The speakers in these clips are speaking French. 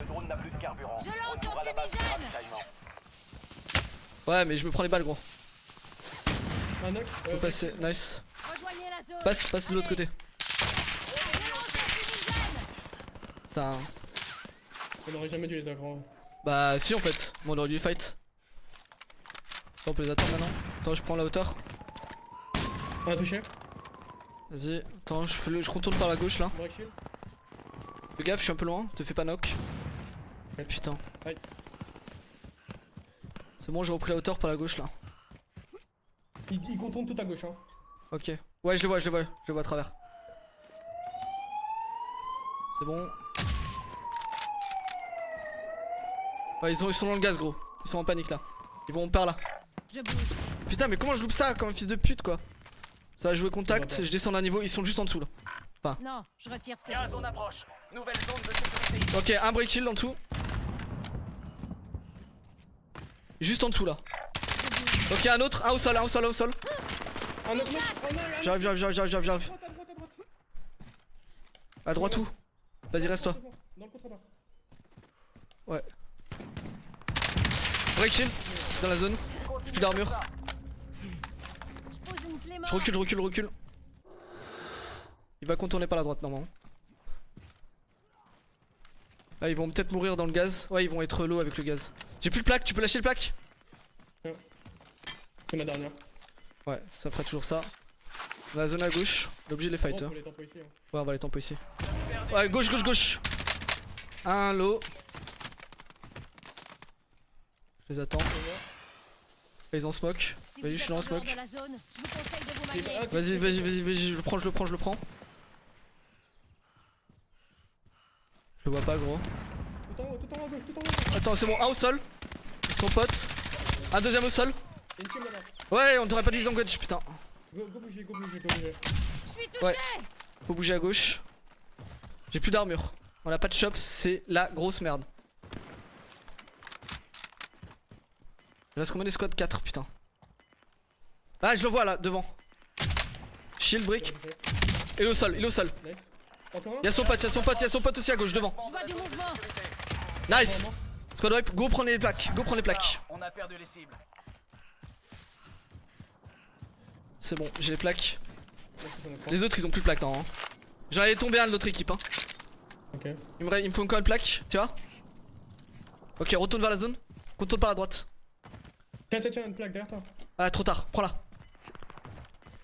Le drone n'a plus de carburant. Je lance un fumigène. Ouais, mais je me prends les balles, gros. Un knock. Faut Euh, passer, nice. Rejoignez la zone. Passe, passe de l'autre côté. Je lance un fumigène. Putain. On aurait jamais dû les agrands. Bah, si en fait. Bon, on aurait dû les fight. On peut les attendre maintenant. Attends, je prends la hauteur. Un touché. Vas-y. Attends, je, fais le- je contourne par la gauche là. Fais gaffe, je suis un peu loin. Te fais pas knock. Ouais. Putain. C'est bon, j'ai repris la hauteur par la gauche là. Il, il contourne tout à gauche. Hein. Ok. Ouais, je les vois, je les vois. Je les vois à travers. C'est bon. Ouais, ils sont, ils sont dans le gaz, gros. Ils sont en panique là. Ils vont par là. Je bouge. Putain, mais comment je loupe ça comme un fils de pute quoi? Ça a joué Ça contact, va je descends d'un niveau, ils sont juste en dessous là. Non, je retire ce que Gaz approche. Nouvelle zone de sécurité. Ok, un break shield en dessous. Juste en dessous là. Ok, un autre, un au sol, un au sol, un au sol. J'arrive, j'arrive, j'arrive, j'arrive, j'arrive. À droite, où? Vas-y, reste toi. Devant, Dans le contrebas. Ouais. Break shield, dans la zone. Plus d'armure. Je recule, je recule, recule. Il va contourner par la droite normalement. Ah, ils vont peut-être mourir dans le gaz. Ouais, ils vont être low avec le gaz. J'ai plus de plaque, tu peux lâcher le plaque C'est ma dernière. Ouais, ça fera toujours ça. Dans la zone à gauche, on est obligé de les Oh, fight. hein. faut les ici. hein. Ouais, on va les tempo ici. Ouais, gauche, gauche, gauche. Un low. Je les attends. Ils ont smoke. Si Vas-y, je suis dans en le smoke. Vas-y, vas-y, vas-y, vas-y, je le prends, je le prends, je le prends. Je le vois pas, gros. Tout en haut, tout en haut à gauche, tout en haut. Attends, c'est bon, un au sol. Son pote. Un deuxième au sol. Une team là-bas. Ouais, on t'aurait pas dû les engage, putain. Go, go bouger, go bouger, go bouger. Je suis touché. Ouais. Faut bouger à gauche. J'ai plus d'armure. On a pas de shop, c'est la grosse merde. Il reste combien des squads? 4 putain. Ah je le vois là devant. Shield brick. Il est au sol, il est au sol. Nice. Y'a son pote, y'a son pote, y'a son pote aussi à gauche devant. Je vois du mouvement. Nice. Squad wipe, go prendre les plaques, go prendre les plaques. On a perdu les cibles. C'est bon, j'ai les plaques. Les autres ils ont plus de plaques non. Hein. J'en avais tombé un de l'autre équipe hein. Ok. Il me, il me faut encore une plaque, tu vois Ok, retourne vers la zone. Contourne par la droite. Tiens, tiens, tiens, une plaque derrière toi. Ah, trop tard, prends-la.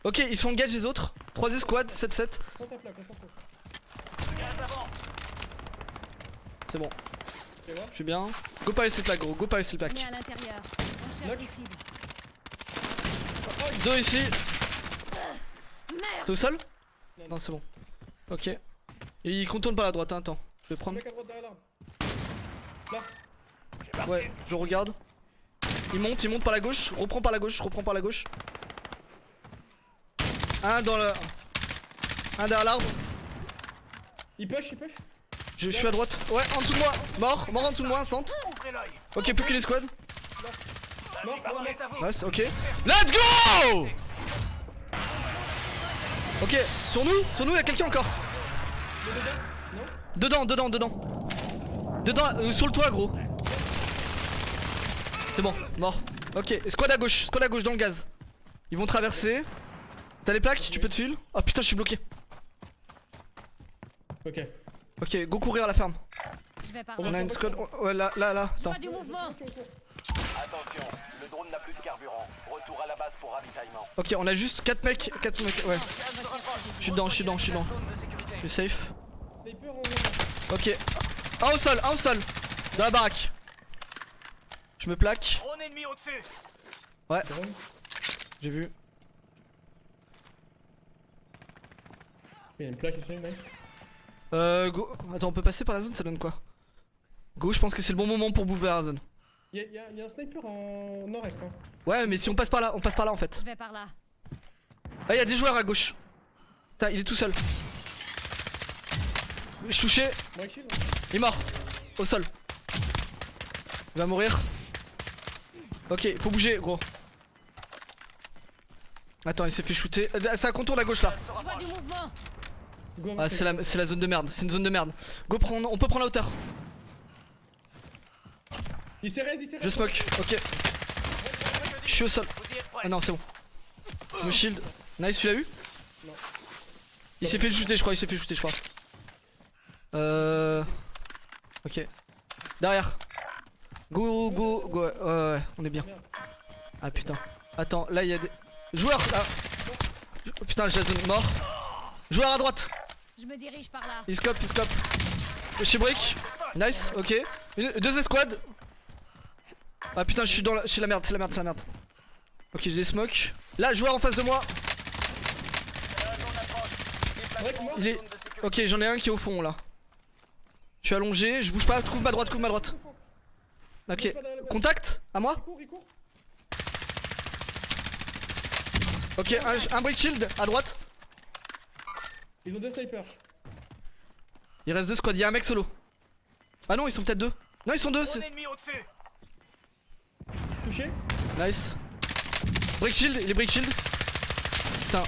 Ok, ils sont engage les autres. 3 escouades, 7-7. Prends ta plaque, on s'en fout. Gaz avance. C'est bon, je suis bien. Go pas laisser le plaque, gros, go pas laisser le On est plaque. Deux ici. Merde. T'es au sol? Non, Non, c'est bon. Ok. Et il contourne par la droite, hein, attends. Je vais prendre. Là. Ouais, je regarde. Il monte, il monte par la gauche. Reprends par la gauche, reprends par la gauche. Un dans le. Un derrière l'arbre. Il push, il push. Je, suis à droite. Ouais, en dessous de moi. Mort, mort en dessous de moi, instant. Ok, plus mort, mort. est à vous. Nice, ok. Let's go Ok, sur nous, sur nous, y'a quelqu'un encore. Non Dedans, dedans, dedans. Dedans, euh, sur le toit, gros. C'est bon, mort. Ok, squad à gauche, squad à gauche dans le gaz. Ils vont traverser. T'as les plaques, tu peux te filer Oh putain, je suis bloqué. Ok. Ok, go courir à la ferme. Je vais par On a une squad. Ouais, là, là, là. Attends. vois du mouvement. Attention, le drone n'a plus de carburant. Retour à la base pour ravitaillement. Ok, on a juste 4 mecs. 4 mecs. Ouais, je suis dedans, je suis dedans, je suis dedans. Je suis safe. Ok. Un au sol, un au sol. Dans la baraque. Je me plaque. Drone ennemi au-dessus. Ouais, j'ai vu. Il y a une plaque ici, nice. Euh, go. Attends, on peut passer par la zone, ça donne quoi? Go, je pense que c'est le bon moment pour bouffer la zone. Il y, a- a- un sniper en nord-est. Hein. Ouais, mais si on passe par là, on passe par là en fait. Je vais par là. Ah, il y a des joueurs à gauche. Putain, il est tout seul. Je suis touché, Break shield. il est mort. Au sol. Il va mourir. Ok, faut bouger, gros. Attends, il s'est fait shooter. Euh, Ça contourne à gauche là. Je vois du mouvement. Ah, c'est la, zone de merde, c'est une zone de merde. Go, prendre, on peut prendre la hauteur. Il s'est raise, il s'est Je smoke, ok. Je suis au sol. Ah non, c'est bon. Je me shield. Nice, tu l'as eu Non. Il s'est fait shooter, je crois, il s'est fait shooter, je crois. Euh. Ok. Derrière. Go, go, go. Ouais, ouais, ouais, on est bien. Ah putain. Attends, là il y a des. Joueurs là Oh, Putain, je la zone mort. Joueur à droite. Je me dirige par là. Il scope, il scope. Chez Brick. Nice, ok. Deux escouades. Ah putain, je suis dans la. La merde, c'est la merde, c'est la merde. Ok, j'ai des smokes. Là, joueur en face de moi. Il est. Ok, j'en ai un qui est au fond là. Je suis allongé, je bouge pas. Couvre ma droite, couvre ma droite. Ok. Contact À moi. Ok, un brick shield à droite. Ils ont deux snipers. Il reste deux squads, il y a un mec solo. Ah non, ils sont peut-être deux. Non, ils sont deux. Touché. Nice. Brick shield, il est brick shield. Putain.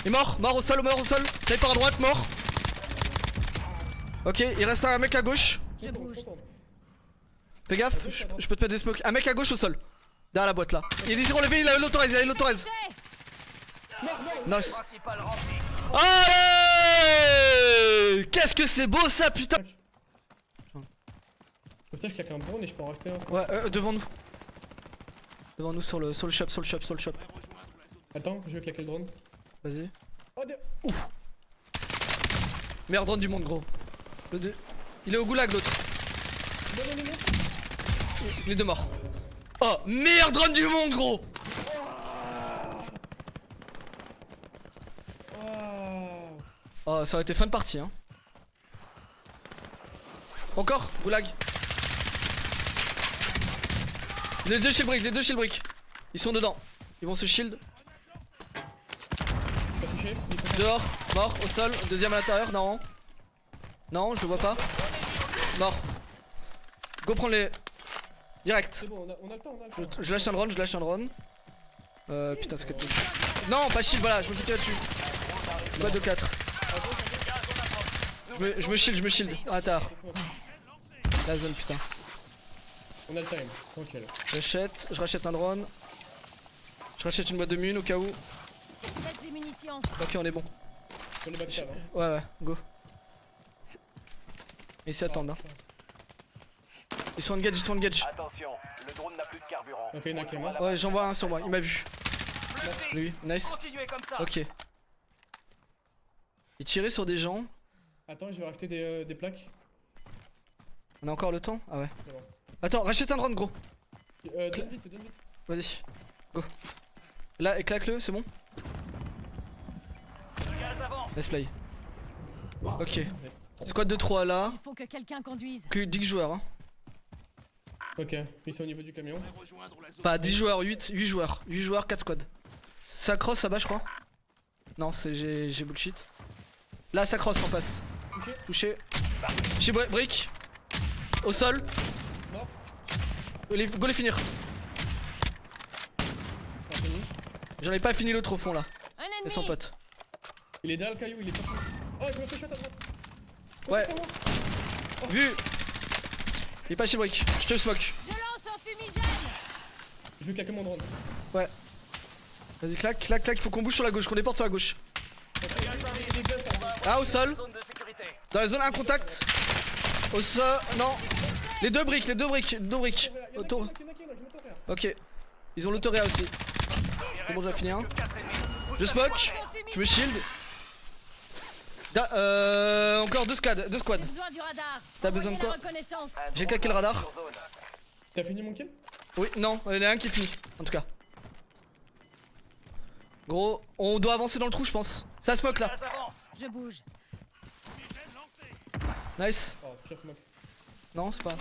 Il est mort, mort au sol, mort au sol. Sniper à droite, mort. Ok, il reste un mec à gauche. Je bouge. Fais gaffe, je, je peux te mettre des smokes. Un mec à gauche au sol. Derrière la boîte là. Il est relevé, il a l'autorise, il a l'autorise. Nice. Allez Qu'est-ce que c'est beau ça, putain Comme ça, je claque un drone et je peux en racheter un. Ouais, euh, devant nous. Devant nous sur le, sur le shop, sur le shop, sur le shop. Attends, je vais claquer le drone. Vas-y. Oh, de... Meilleur drone du monde, gros. Le deux- Il est au goulag, l'autre. Non, non, non, non. Les deux morts. Oh, meilleur drone du monde, gros Oh, ça aurait été fin de partie, hein. Encore Goulag. Les deux chez Brick, les deux chez le Brick. Ils sont dedans. Ils vont se shield. Pas touché. Dehors, mort, au sol. Deuxième à l'intérieur, non. Non, je le vois pas. Mort. Go prendre les. Direct. C'est bon, on a, on a le temps, on a le Je, temps. je lâche un drone, je lâche un drone. Euh, putain, c'est capté. Non, pas shield, voilà, je me quittais là-dessus. Boîte de 4. Je me, je me shield, je me shield. À l'intérieur. La zone, putain. On a le time, tranquille. Je rachète, je rachète un drone. Je rachète une boîte de mine au cas où. Ok, on est bon. Backstab, hein. Ouais, ouais, go. Ils s'y attendent, hein. Ils sont engage, ils sont engage. Attention, le drone n'a plus de carburant. Ok, il y en a qui est mort. Ouais, j'en vois un sur moi, il m'a vu. Lui, nice. Ok. Il tirait sur des gens. Attends, je vais racheter des, euh, des plaques. On a encore le temps? Ah ouais. Bon. Attends, rachète un drone, gros. Euh, donne vite, donne vite. Vas-y. Go. Là, éclate-le, c'est bon? Le gaz avance. Let's play. Ok. Squad de 3 là. Il faut que quelqu'un conduise. Que 10 joueurs, hein. Ok, ils sont au niveau du camion. Pas 10 joueurs, 8, 8 joueurs. 8 joueurs, 4 squads. Ça cross là-bas, je crois. Non, c'est j'ai j'ai bullshit. Là, ça cross en face. Touché. Chez Bri- Brick. Au sol. Mort. Les- Go les finir. Pas fini. J'en ai pas fini l'autre au fond là. Et son pote. Il est derrière le caillou, il est pas fini. Oh, je me fais shot à droite. Ouais. Moi. Vu. Il est pas chez Brick. Je te smoke. Je lance un fumigène. Je vais claquer mon drone. Ouais. Vas-y, clac, clac, clac. Il faut qu'on bouge sur la gauche, qu'on déporte sur la gauche. Ah, au sol. Dans la zone, un contact. Au sol. Non. Les deux briques, les deux briques. Deux briques. Autour. Ok. Ils ont l'autoréa aussi. C'est bon, j'ai fini un. Ennemis. Je smoke. Je me shield. Da- euh, encore deux squads. Deux squads. T'as besoin de quoi J'ai claqué le radar. T'as fini mon kill? Oui, non, il y en a un qui est fini. En tout cas. Gros, on doit avancer dans le trou, je pense. Ça smoke là. Je bouge. Nice. Oh, pire smoke. Non, c'est pas.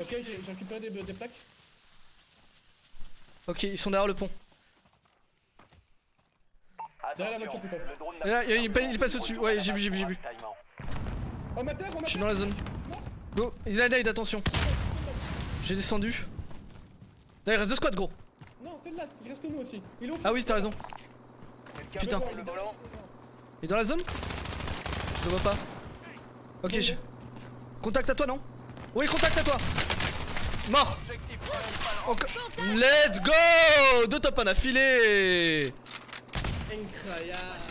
Ok, j'ai récupéré des, des plaques. Ok, ils sont derrière le pont. Derrière la voiture, drone Et là, il, il, carburant. il passe au-dessus. Ouais, j'ai vu, j'ai vu, j'ai vu. Oh, ma terre, oh, ma Je suis dans la zone. Go, il a nade, attention. J'ai descendu. Là, il reste deux squads, gros. Non, c'est le last, il reste nous aussi. Il est au fond. Ah oui, t'as raison. Putain. prend le volant Il est dans la zone? Je le vois pas. Ok, je... Contact à toi, non Oui, contact à toi. Mort. Let's go Deux top 1 affilés Incroyable.